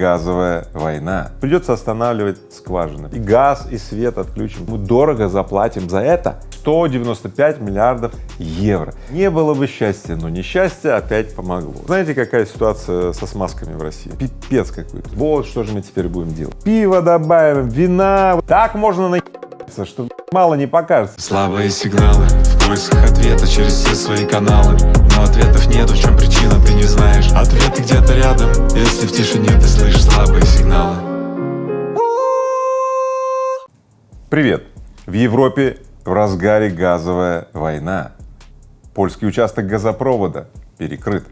газовая война. Придется останавливать скважины. И газ, и свет отключим. Мы дорого заплатим за это 195 миллиардов евро. Не было бы счастья, но несчастье опять помогло. Знаете, какая ситуация со смазками в России? Пипец какой-то. Вот что же мы теперь будем делать. Пиво добавим, вина. Так можно на что мало не покажется. Слабые сигналы поисках ответа через все свои каналы Но ответов нету, в чем причина, ты не знаешь Ответы где-то рядом, если в тишине ты слышишь слабые сигналы Привет! В Европе в разгаре газовая война. Польский участок газопровода перекрыт.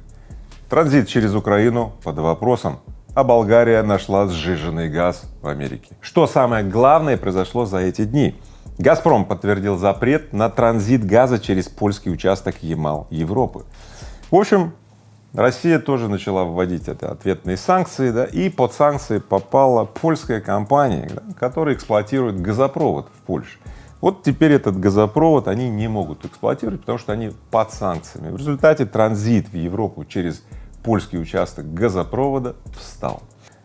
Транзит через Украину под вопросом, а Болгария нашла сжиженный газ в Америке. Что самое главное произошло за эти дни? «Газпром» подтвердил запрет на транзит газа через польский участок Ямал Европы. В общем, Россия тоже начала вводить это ответные санкции, да, и под санкции попала польская компания, да, которая эксплуатирует газопровод в Польше. Вот теперь этот газопровод они не могут эксплуатировать, потому что они под санкциями. В результате транзит в Европу через польский участок газопровода встал.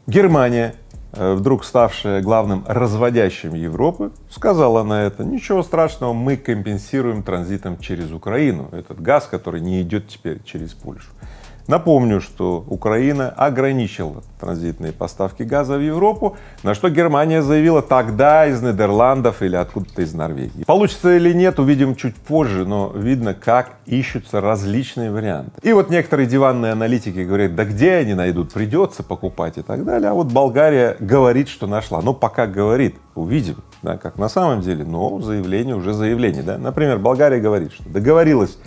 Германия, вдруг ставшая главным разводящим Европы, сказала на это, ничего страшного, мы компенсируем транзитом через Украину этот газ, который не идет теперь через Польшу. Напомню, что Украина ограничила транзитные поставки газа в Европу, на что Германия заявила тогда из Нидерландов или откуда-то из Норвегии. Получится или нет, увидим чуть позже, но видно, как ищутся различные варианты. И вот некоторые диванные аналитики говорят, да где они найдут, придется покупать и так далее, а вот Болгария говорит, что нашла. Но пока говорит, увидим, да, как на самом деле, но заявление уже заявление, да. Например, Болгария говорит, что договорилась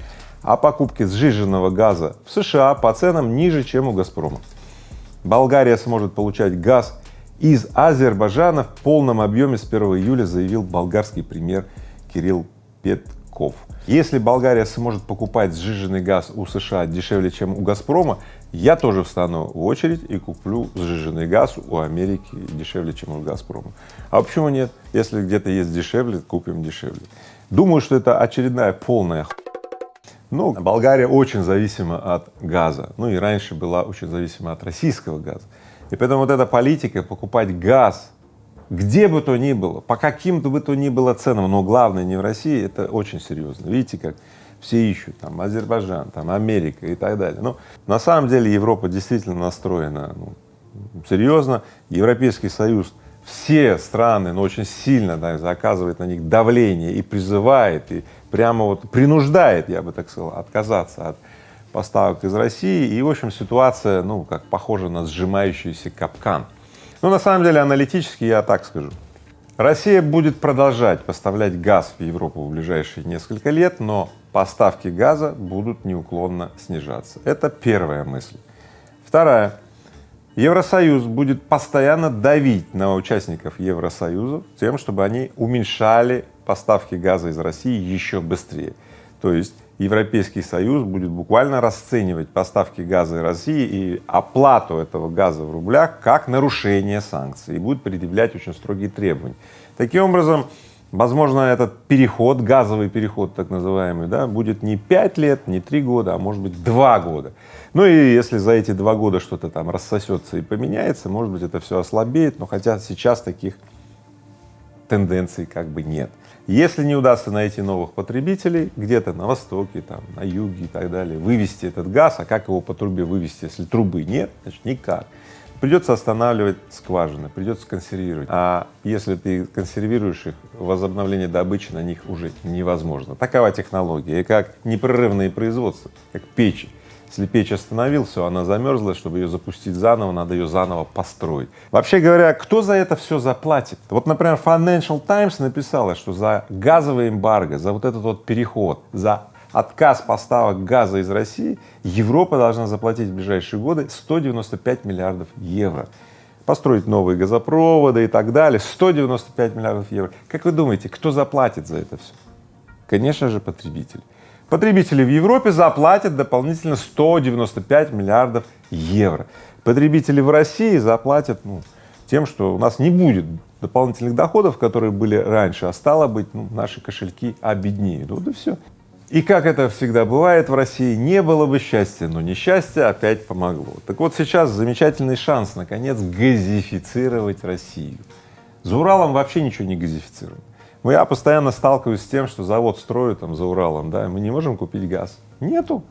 о покупке сжиженного газа в США по ценам ниже, чем у «Газпрома». Болгария сможет получать газ из Азербайджана в полном объеме с 1 июля, заявил болгарский премьер Кирилл Петков. Если Болгария сможет покупать сжиженный газ у США дешевле, чем у «Газпрома», я тоже встану в очередь и куплю сжиженный газ у Америки дешевле, чем у «Газпрома». А почему нет? Если где-то есть дешевле, купим дешевле. Думаю, что это очередная полная. Ну, Болгария очень зависима от газа, ну и раньше была очень зависима от российского газа. И поэтому вот эта политика покупать газ где бы то ни было, по каким-то бы то ни было ценам, но главное не в России, это очень серьезно. Видите, как все ищут, там, Азербайджан, там, Америка и так далее. Но на самом деле Европа действительно настроена ну, серьезно. Европейский Союз все страны, но очень сильно да, оказывает на них давление и призывает, и прямо вот принуждает, я бы так сказал, отказаться от поставок из России. И, в общем, ситуация, ну, как похожа на сжимающийся капкан. Но на самом деле аналитически я так скажу. Россия будет продолжать поставлять газ в Европу в ближайшие несколько лет, но поставки газа будут неуклонно снижаться. Это первая мысль. Вторая. Евросоюз будет постоянно давить на участников Евросоюза тем, чтобы они уменьшали поставки газа из России еще быстрее. То есть Европейский Союз будет буквально расценивать поставки газа из России и оплату этого газа в рублях как нарушение санкций и будет предъявлять очень строгие требования. Таким образом, возможно, этот переход, газовый переход так называемый, да, будет не пять лет, не три года, а может быть два года. Ну и если за эти два года что-то там рассосется и поменяется, может быть, это все ослабеет, но хотя сейчас таких тенденций как бы нет. Если не удастся найти новых потребителей где-то на востоке, там, на юге и так далее, вывести этот газ, а как его по трубе вывести, если трубы нет, значит никак. Придется останавливать скважины, придется консервировать. А если ты консервируешь их, возобновление добычи на них уже невозможно. Такова технология. И как непрерывное производство, как печи. Если печь остановил, она замерзла, чтобы ее запустить заново, надо ее заново построить. Вообще говоря, кто за это все заплатит? Вот, например, Financial Times написала, что за газовый эмбарго, за вот этот вот переход, за отказ поставок газа из России Европа должна заплатить в ближайшие годы 195 миллиардов евро. Построить новые газопроводы и так далее, 195 миллиардов евро. Как вы думаете, кто заплатит за это все? Конечно же, потребитель потребители в Европе заплатят дополнительно 195 миллиардов евро. Потребители в России заплатят ну, тем, что у нас не будет дополнительных доходов, которые были раньше, а стало быть, ну, наши кошельки обеднеют. Вот и все. И как это всегда бывает в России, не было бы счастья, но несчастье опять помогло. Так вот сейчас замечательный шанс, наконец, газифицировать Россию. За Уралом вообще ничего не газифицируем. Я постоянно сталкиваюсь с тем, что завод строят там за Уралом, да, мы не можем купить газ. Нету.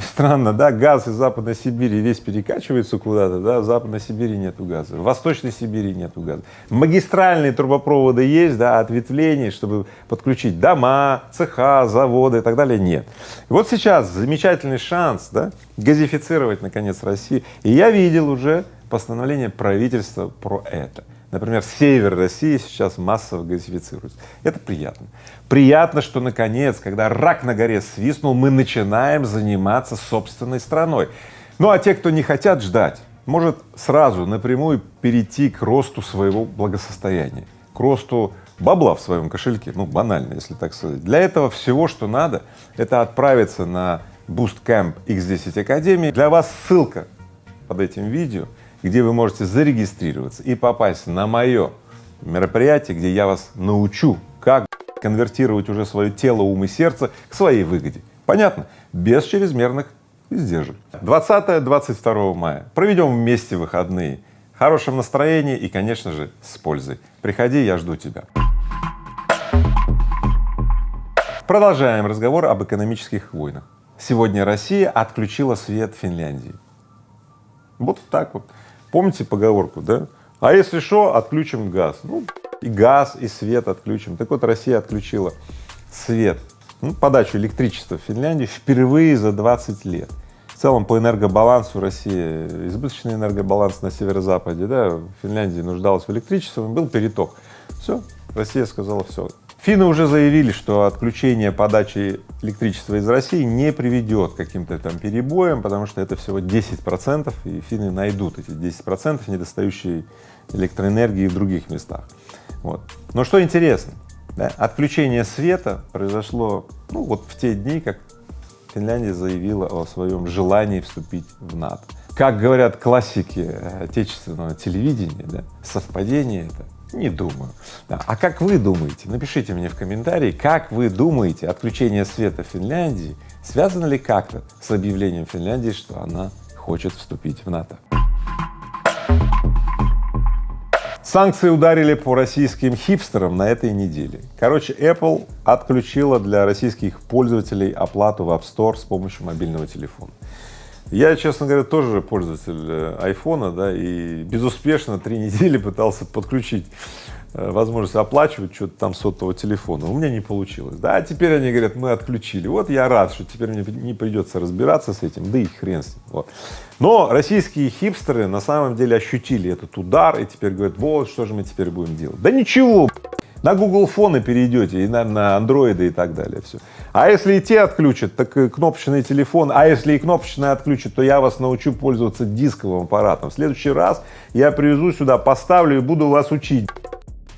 Странно, да, газ из Западной Сибири весь перекачивается куда-то, да, в Западной Сибири нету газа, в Восточной Сибири нету газа. Магистральные трубопроводы есть, да, ответвления, чтобы подключить дома, цеха, заводы и так далее, нет. И вот сейчас замечательный шанс, да, газифицировать, наконец, Россию. И я видел уже постановление правительства про это. Например, север России сейчас массово газифицируется. Это приятно. Приятно, что наконец, когда рак на горе свистнул, мы начинаем заниматься собственной страной. Ну а те, кто не хотят ждать, может сразу напрямую перейти к росту своего благосостояния, к росту бабла в своем кошельке, ну банально, если так сказать. Для этого всего, что надо, это отправиться на Boostcamp X10 Академии. Для вас ссылка под этим видео где вы можете зарегистрироваться и попасть на мое мероприятие, где я вас научу, как конвертировать уже свое тело, ум и сердце к своей выгоде. Понятно? Без чрезмерных издержек. 20-22 мая. Проведем вместе выходные. В хорошем настроении и, конечно же, с пользой. Приходи, я жду тебя. Продолжаем разговор об экономических войнах. Сегодня Россия отключила свет Финляндии. Вот так вот. Помните поговорку, да? А если что, отключим газ. Ну, и газ, и свет отключим. Так вот, Россия отключила свет, ну, подачу электричества в Финляндии впервые за 20 лет. В целом по энергобалансу России, избыточный энергобаланс на северо-западе, да, Финляндии нуждалась в электричестве, был переток. Все, Россия сказала все, Финны уже заявили, что отключение подачи электричества из России не приведет к каким-то там перебоям, потому что это всего 10 процентов, и финны найдут эти 10 процентов недостающей электроэнергии в других местах. Вот. Но что интересно, да, отключение света произошло ну, вот в те дни, как Финляндия заявила о своем желании вступить в НАТО. Как говорят классики отечественного телевидения, да, совпадение это не думаю. Да. А как вы думаете? Напишите мне в комментарии, как вы думаете, отключение света в Финляндии связано ли как-то с объявлением Финляндии, что она хочет вступить в НАТО? Санкции ударили по российским хипстерам на этой неделе. Короче, Apple отключила для российских пользователей оплату в App Store с помощью мобильного телефона. Я, честно говоря, тоже пользователь э, айфона, да, и безуспешно три недели пытался подключить э, возможность оплачивать что-то там сотового телефона. У меня не получилось. Да, а теперь они говорят, мы отключили. Вот я рад, что теперь мне не придется разбираться с этим, да и хрен с ним. Вот. Но российские хипстеры на самом деле ощутили этот удар и теперь говорят, вот что же мы теперь будем делать. Да ничего, на Google фоны перейдете и на, на андроиды и так далее, все. А если и те отключат, так и кнопочный телефон, а если и кнопочный отключат, то я вас научу пользоваться дисковым аппаратом. В следующий раз я привезу сюда, поставлю и буду вас учить.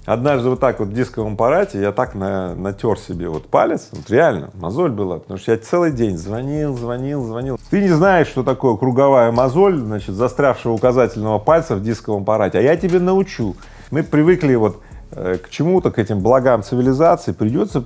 Однажды вот так вот в дисковом аппарате я так на, натер себе вот палец, вот реально, мозоль была, потому что я целый день звонил, звонил, звонил. Ты не знаешь, что такое круговая мозоль, значит, застрявшего указательного пальца в дисковом аппарате, а я тебе научу. Мы привыкли вот к чему-то, к этим благам цивилизации придется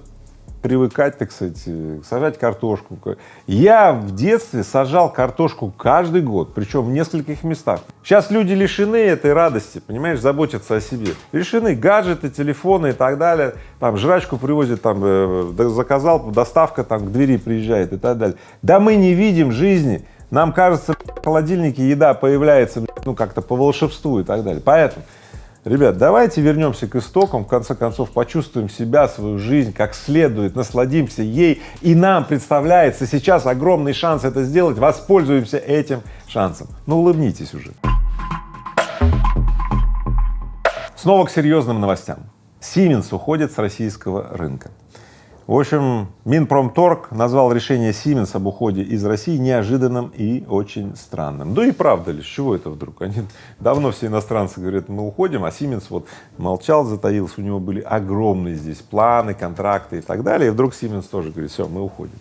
привыкать, так сказать, э, сажать картошку. Я в детстве сажал картошку каждый год, причем в нескольких местах. Сейчас люди лишены этой радости, понимаешь, заботятся о себе. Лишены гаджеты, телефоны и так далее. Там жрачку привозят, там э, заказал, доставка там к двери приезжает и так далее. Да мы не видим жизни. Нам кажется, в холодильнике еда появляется, ну, как-то по волшебству и так далее. Поэтому Ребят, давайте вернемся к истокам, в конце концов почувствуем себя, свою жизнь как следует, насладимся ей, и нам представляется сейчас огромный шанс это сделать, воспользуемся этим шансом. Ну улыбнитесь уже. Снова к серьезным новостям. Siemens уходит с российского рынка. В общем, Минпромторг назвал решение Siemens об уходе из России неожиданным и очень странным. Да и правда ли, с чего это вдруг? Они давно все иностранцы говорят, мы уходим, а Siemens вот молчал, затаился, у него были огромные здесь планы, контракты и так далее, и вдруг Siemens тоже говорит, все, мы уходим.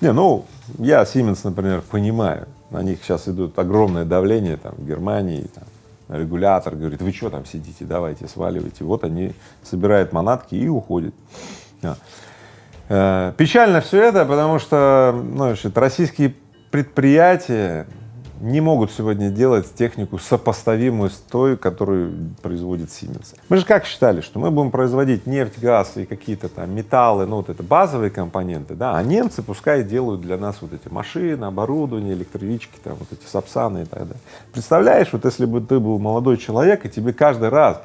Не, ну, я Siemens, например, понимаю, на них сейчас идут огромное давление там в Германии, там, регулятор говорит, вы что там сидите, давайте сваливайте. Вот они собирают манатки и уходят. Э, печально все это, потому что ну, значит, российские предприятия не могут сегодня делать технику сопоставимую с той, которую производит Siemens. Мы же как считали, что мы будем производить нефть, газ и какие-то там металлы, ну вот это базовые компоненты, да, а немцы пускай делают для нас вот эти машины, оборудование, электрички, там вот эти сапсаны и так далее. Представляешь, вот если бы ты был молодой человек, и тебе каждый раз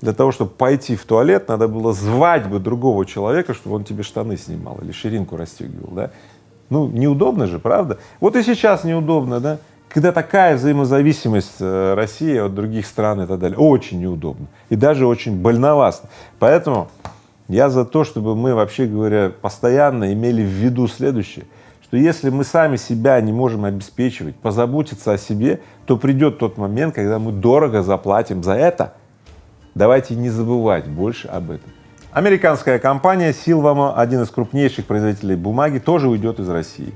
для того, чтобы пойти в туалет, надо было звать бы другого человека, чтобы он тебе штаны снимал или ширинку расстегивал, да? Ну, неудобно же, правда? Вот и сейчас неудобно, да? Когда такая взаимозависимость э, России от других стран и так далее, очень неудобно и даже очень больновасно. Поэтому я за то, чтобы мы, вообще говоря, постоянно имели в виду следующее, что если мы сами себя не можем обеспечивать, позаботиться о себе, то придет тот момент, когда мы дорого заплатим за это. Давайте не забывать больше об этом. Американская компания Silvamo, один из крупнейших производителей бумаги, тоже уйдет из России.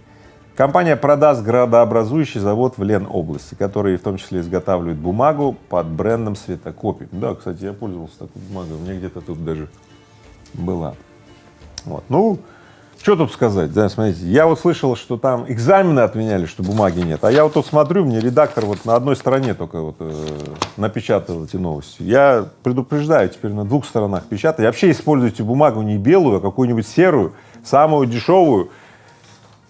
Компания продаст градообразующий завод в Ленобласти, который в том числе изготавливает бумагу под брендом Светокопий. Да, кстати, я пользовался такой бумагой, у меня где-то тут даже была. Вот. Ну, что тут сказать, да, смотрите, я вот слышал, что там экзамены отменяли, что бумаги нет, а я вот тут смотрю, мне редактор вот на одной стороне только вот э, напечатал эти новости. Я предупреждаю, теперь на двух сторонах печатать. Вообще используйте бумагу не белую, а какую-нибудь серую, самую дешевую,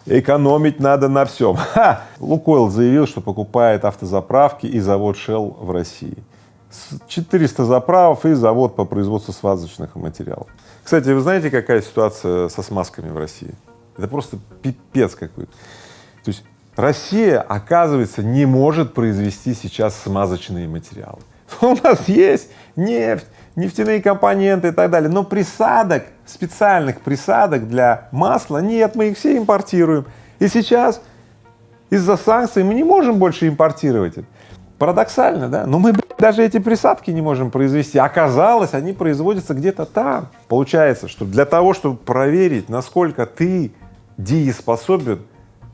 экономить надо на всем. Лукойл заявил, что покупает автозаправки и завод Shell в России. 400 заправок и завод по производству связочных материалов. Кстати, вы знаете, какая ситуация со смазками в России? Это просто пипец какой-то. То есть Россия, оказывается, не может произвести сейчас смазочные материалы. У нас есть нефть, нефтяные компоненты и так далее, но присадок, специальных присадок для масла нет, мы их все импортируем. И сейчас из-за санкций мы не можем больше импортировать это. Парадоксально, да? Но мы даже эти присадки не можем произвести. Оказалось, они производятся где-то там. Получается, что для того, чтобы проверить, насколько ты дееспособен,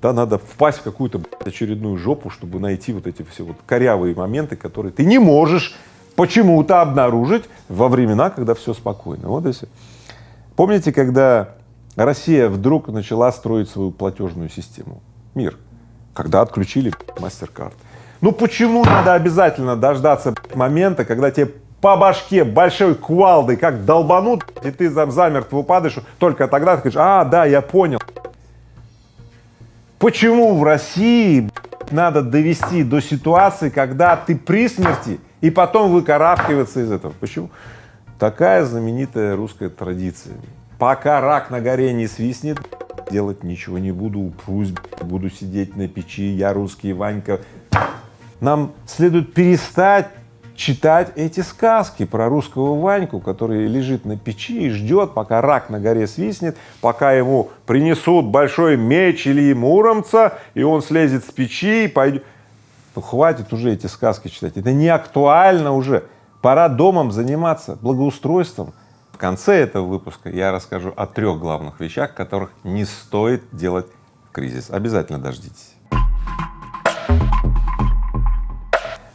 да, надо впасть в какую-то очередную жопу, чтобы найти вот эти все вот корявые моменты, которые ты не можешь почему-то обнаружить во времена, когда все спокойно. Вот и все. Помните, когда Россия вдруг начала строить свою платежную систему? Мир. Когда отключили MasterCard. Ну почему надо обязательно дождаться момента, когда тебе по башке большой кувалдой как долбанут, и ты там замертво падаешь, только тогда ты говоришь, а, да, я понял. Почему в России надо довести до ситуации, когда ты при смерти, и потом выкарабкиваться из этого? Почему? Такая знаменитая русская традиция. Пока рак на горе не свистнет, делать ничего не буду, пусть буду сидеть на печи, я русский Ванька, нам следует перестать читать эти сказки про русского Ваньку, который лежит на печи и ждет, пока рак на горе свистнет, пока ему принесут большой меч или муромца, и он слезет с печи и пойдет. Ну, хватит уже эти сказки читать, это не актуально уже. Пора домом заниматься, благоустройством. В конце этого выпуска я расскажу о трех главных вещах, которых не стоит делать в кризис. Обязательно дождитесь.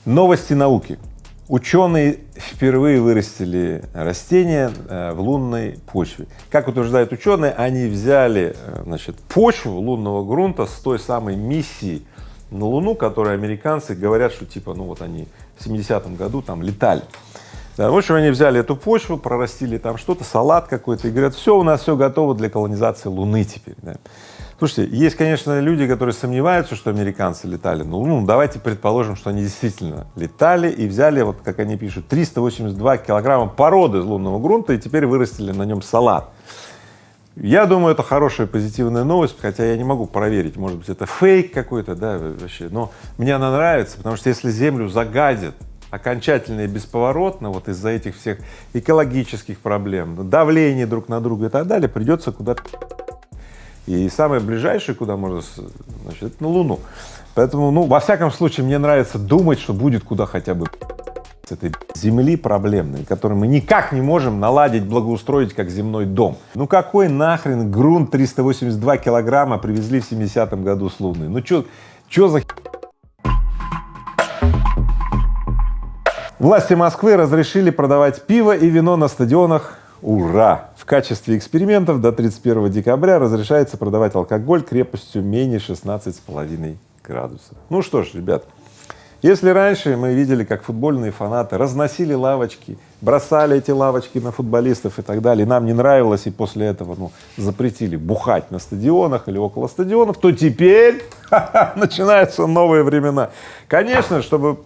Новости науки. Ученые впервые вырастили растения э, в лунной почве. Как утверждают ученые, они взяли э, значит, почву лунного грунта с той самой миссией на Луну, которую американцы говорят, что типа, ну вот они в 70-м году там летали. Да, в общем, они взяли эту почву, прорастили там что-то, салат какой-то и говорят, все, у нас все готово для колонизации Луны теперь. Да. Слушайте, есть, конечно, люди, которые сомневаются, что американцы летали, ну, ну, давайте предположим, что они действительно летали и взяли, вот как они пишут, 382 килограмма породы из лунного грунта и теперь вырастили на нем салат. Я думаю, это хорошая позитивная новость, хотя я не могу проверить, может быть, это фейк какой-то, да, вообще, но мне она нравится, потому что если Землю загадят окончательно и бесповоротно вот из-за этих всех экологических проблем, давления друг на друга и так далее, придется куда-то и самое ближайшее, куда можно, значит, это на Луну. Поэтому, ну, во всяком случае, мне нравится думать, что будет куда хотя бы с этой земли проблемной, которую мы никак не можем наладить, благоустроить как земной дом. Ну какой нахрен грунт 382 килограмма привезли в 70-м году с Луны? Ну чё, чё за Власти Москвы разрешили продавать пиво и вино на стадионах. Ура! В качестве экспериментов до 31 декабря разрешается продавать алкоголь крепостью менее 16,5 градусов. Ну что ж, ребят, если раньше мы видели, как футбольные фанаты разносили лавочки, бросали эти лавочки на футболистов и так далее, нам не нравилось, и после этого ну, запретили бухать на стадионах или около стадионов, то теперь начинаются новые времена. Конечно, чтобы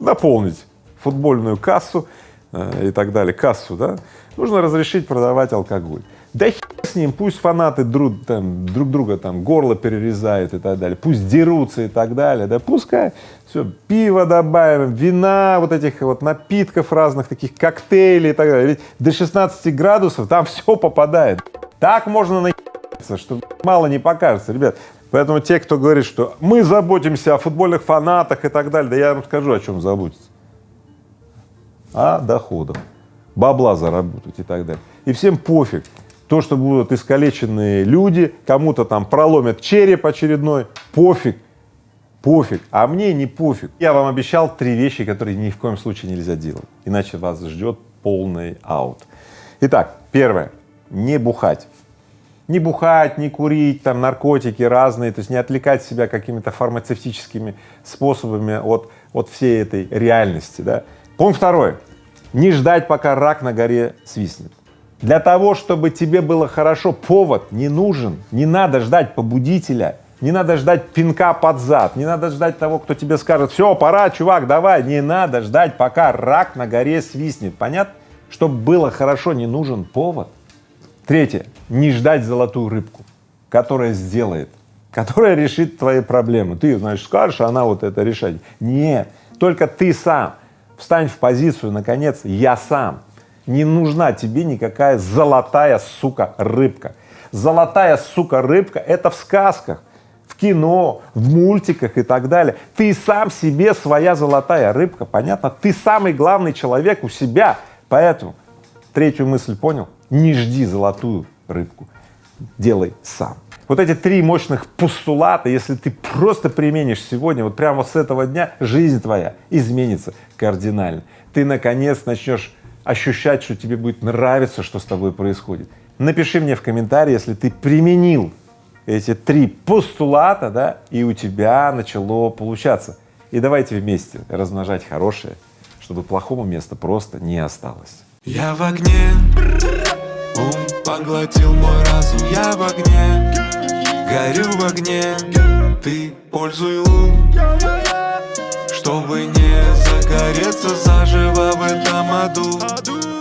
наполнить футбольную кассу и так далее, кассу, да, нужно разрешить продавать алкоголь. Да хер с ним, пусть фанаты друг, там, друг друга там горло перерезают и так далее, пусть дерутся и так далее, да пускай, все, пиво добавим, вина, вот этих вот напитков разных, таких коктейлей и так далее, ведь до 16 градусов там все попадает, так можно наебаться, что мало не покажется, ребят, поэтому те, кто говорит, что мы заботимся о футбольных фанатах и так далее, да я вам скажу, о чем заботиться, о доходах, бабла заработать и так далее, и всем пофиг, то, что будут искалеченные люди, кому-то там проломят череп очередной, пофиг, пофиг, а мне не пофиг. Я вам обещал три вещи, которые ни в коем случае нельзя делать, иначе вас ждет полный аут. Итак, первое, не бухать. Не бухать, не курить, там наркотики разные, то есть не отвлекать себя какими-то фармацевтическими способами от, от всей этой реальности, да. Пункт второй, не ждать, пока рак на горе свистнет. Для того, чтобы тебе было хорошо, повод не нужен, не надо ждать побудителя, не надо ждать пинка под зад, не надо ждать того, кто тебе скажет, все, пора, чувак, давай, не надо ждать, пока рак на горе свистнет, понятно? Чтобы было хорошо, не нужен повод. Третье, не ждать золотую рыбку, которая сделает, которая решит твои проблемы. Ты, значит, скажешь, а она вот это решает. Нет, только ты сам встань в позицию, наконец, я сам. Не нужна тебе никакая золотая, сука, рыбка. Золотая, сука, рыбка — это в сказках, в кино, в мультиках и так далее. Ты сам себе своя золотая рыбка, понятно? Ты самый главный человек у себя. Поэтому третью мысль понял? Не жди золотую рыбку, делай сам. Вот эти три мощных постулата, если ты просто применишь сегодня, вот прямо с этого дня, жизнь твоя изменится кардинально. Ты наконец начнешь ощущать, что тебе будет нравиться, что с тобой происходит. Напиши мне в комментарии, если ты применил эти три постулата, да, и у тебя начало получаться. И давайте вместе размножать хорошее, чтобы плохому места просто не осталось. Я в огне, поглотил мой разум, я в огне, горю в огне, ты пользуй ум, чтобы не загореться заживо в этом аду